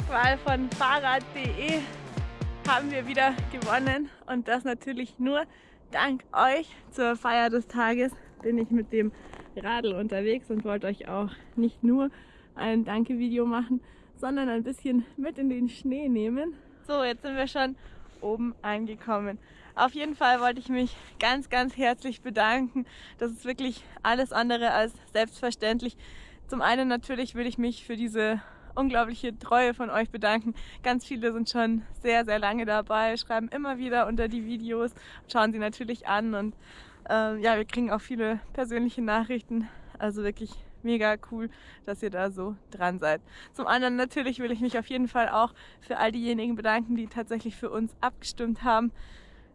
Blogwahl von Fahrrad.de haben wir wieder gewonnen und das natürlich nur dank euch. Zur Feier des Tages bin ich mit dem Radl unterwegs und wollte euch auch nicht nur ein Danke-Video machen, sondern ein bisschen mit in den Schnee nehmen. So, jetzt sind wir schon oben angekommen. Auf jeden Fall wollte ich mich ganz, ganz herzlich bedanken. Das ist wirklich alles andere als selbstverständlich. Zum einen natürlich will ich mich für diese unglaubliche Treue von euch bedanken. Ganz viele sind schon sehr, sehr lange dabei, schreiben immer wieder unter die Videos, schauen sie natürlich an und äh, ja, wir kriegen auch viele persönliche Nachrichten. Also wirklich mega cool, dass ihr da so dran seid. Zum anderen natürlich will ich mich auf jeden Fall auch für all diejenigen bedanken, die tatsächlich für uns abgestimmt haben.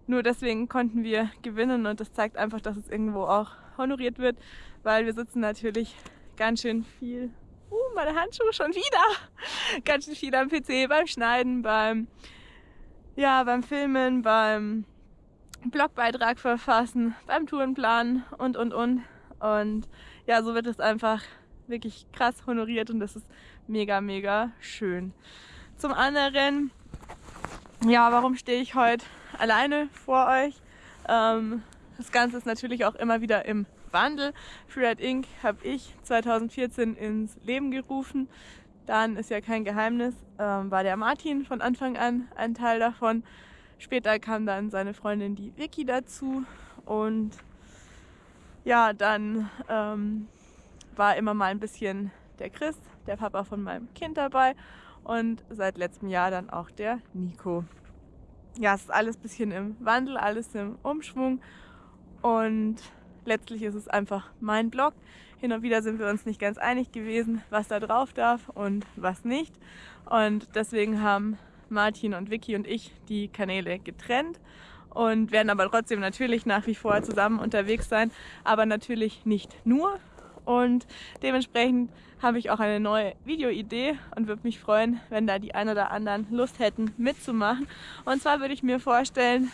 Nur deswegen konnten wir gewinnen und das zeigt einfach, dass es irgendwo auch honoriert wird, weil wir sitzen natürlich ganz schön viel meine Handschuhe schon wieder. Ganz schön viel am PC beim Schneiden, beim, ja, beim Filmen, beim Blogbeitrag verfassen, beim Tourenplanen und, und, und. Und ja, so wird es einfach wirklich krass honoriert und das ist mega, mega schön. Zum anderen, ja, warum stehe ich heute alleine vor euch? Ähm, das Ganze ist natürlich auch immer wieder im Wandel. Freeride Inc. habe ich 2014 ins Leben gerufen. Dann ist ja kein Geheimnis, ähm, war der Martin von Anfang an ein Teil davon. Später kam dann seine Freundin die Vicky dazu und ja, dann ähm, war immer mal ein bisschen der Chris, der Papa von meinem Kind dabei und seit letztem Jahr dann auch der Nico. Ja, es ist alles ein bisschen im Wandel, alles im Umschwung und letztlich ist es einfach mein Blog. Hin und wieder sind wir uns nicht ganz einig gewesen, was da drauf darf und was nicht. Und deswegen haben Martin und Vicky und ich die Kanäle getrennt und werden aber trotzdem natürlich nach wie vor zusammen unterwegs sein, aber natürlich nicht nur. Und dementsprechend habe ich auch eine neue Videoidee und würde mich freuen, wenn da die ein oder anderen Lust hätten mitzumachen. Und zwar würde ich mir vorstellen,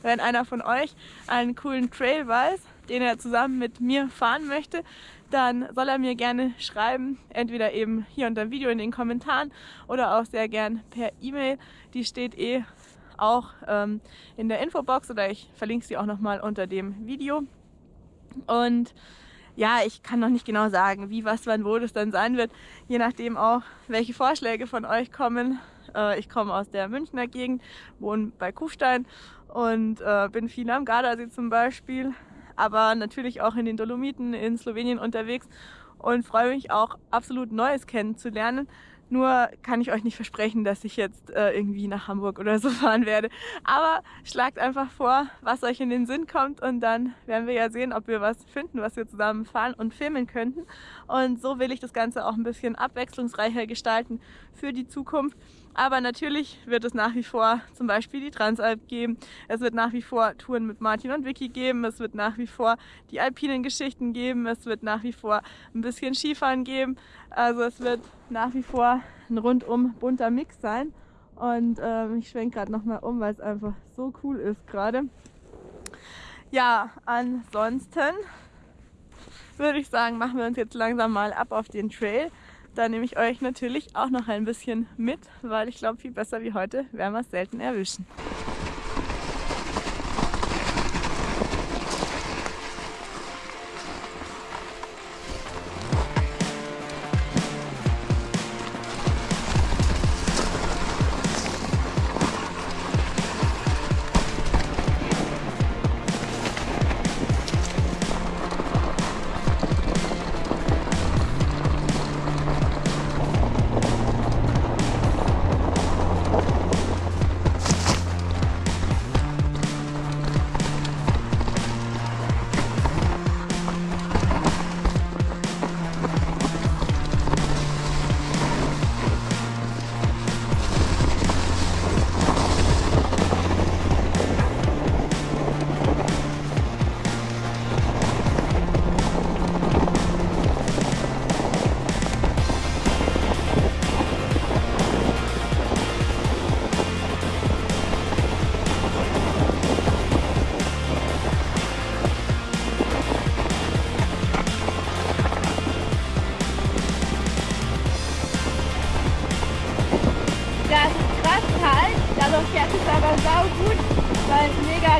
wenn einer von euch einen coolen Trail weiß, den er zusammen mit mir fahren möchte, dann soll er mir gerne schreiben, entweder eben hier unter dem Video in den Kommentaren oder auch sehr gern per E-Mail. Die steht eh auch ähm, in der Infobox oder ich verlinke sie auch nochmal unter dem Video. Und ja, ich kann noch nicht genau sagen, wie, was, wann, wo das dann sein wird, je nachdem auch, welche Vorschläge von euch kommen. Äh, ich komme aus der Münchner Gegend, wohne bei Kufstein und äh, bin viel am Gardasee zum Beispiel, aber natürlich auch in den Dolomiten in Slowenien unterwegs und freue mich auch absolut Neues kennenzulernen. Nur kann ich euch nicht versprechen, dass ich jetzt äh, irgendwie nach Hamburg oder so fahren werde. Aber schlagt einfach vor, was euch in den Sinn kommt und dann werden wir ja sehen, ob wir was finden, was wir zusammen fahren und filmen könnten. Und so will ich das Ganze auch ein bisschen abwechslungsreicher gestalten für die Zukunft. Aber natürlich wird es nach wie vor zum Beispiel die Transalp geben. Es wird nach wie vor Touren mit Martin und Vicky geben. Es wird nach wie vor die alpinen Geschichten geben. Es wird nach wie vor ein bisschen Skifahren geben. Also es wird nach wie vor ein rundum bunter Mix sein. Und ähm, ich schwenke gerade nochmal um, weil es einfach so cool ist gerade. Ja, ansonsten würde ich sagen, machen wir uns jetzt langsam mal ab auf den Trail. Da nehme ich euch natürlich auch noch ein bisschen mit, weil ich glaube, viel besser wie heute werden wir es selten erwischen.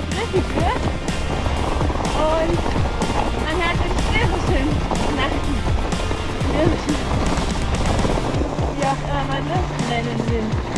Griffig wird. Und man hört den schwäbischen Nacken. Wie auch immer man das nennen will.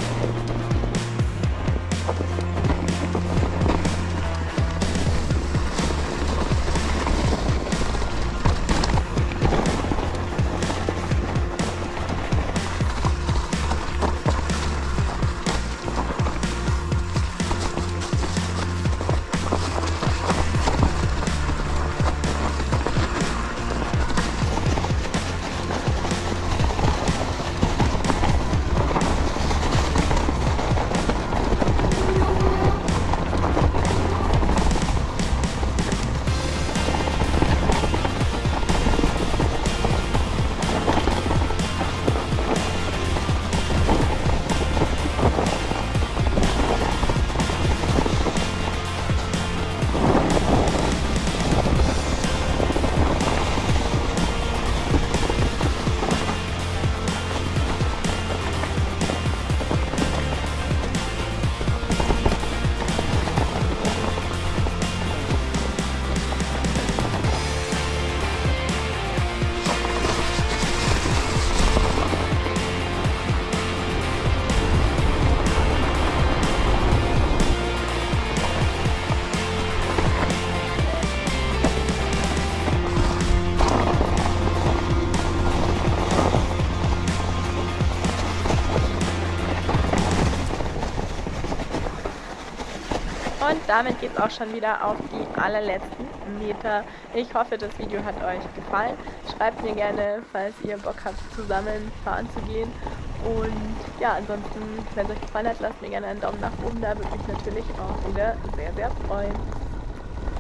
Und damit geht es auch schon wieder auf die allerletzten Meter. Ich hoffe, das Video hat euch gefallen. Schreibt mir gerne, falls ihr Bock habt, zusammen fahren zu gehen. Und ja, ansonsten, wenn es euch gefallen hat, lasst mir gerne einen Daumen nach oben da. Würde mich natürlich auch wieder sehr, sehr freuen.